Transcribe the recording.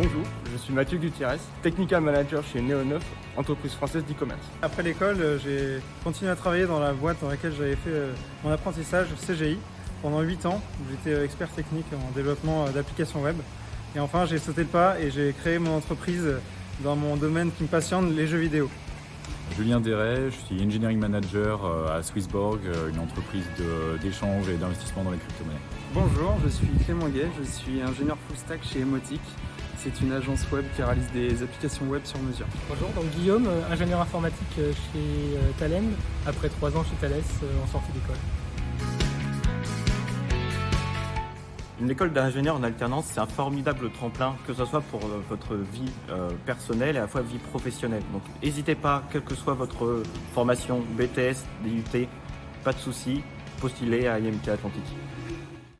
Bonjour, je suis Mathieu Gutierrez, Technical Manager chez Neo9, entreprise française d'e-commerce. Après l'école, euh, j'ai continué à travailler dans la boîte dans laquelle j'avais fait euh, mon apprentissage CGI pendant 8 ans. J'étais euh, expert technique en développement d'applications web. Et enfin, j'ai sauté le pas et j'ai créé mon entreprise dans mon domaine qui me passionne, les jeux vidéo. Julien Deret, je suis Engineering Manager à Swissborg, une entreprise d'échange et d'investissement dans les crypto-monnaies. Bonjour, je suis Clément Gay, je suis ingénieur full stack chez Emotic. C'est une agence web qui réalise des applications web sur mesure. Bonjour, donc Guillaume, euh, ingénieur informatique euh, chez euh, Talem, après trois ans chez Thales en sortie d'école. Une école d'ingénieur en alternance, c'est un formidable tremplin, que ce soit pour votre vie personnelle et à la fois vie professionnelle. Donc n'hésitez pas, quelle que soit votre formation, BTS, DUT, pas de souci, postulez à IMT Atlantique.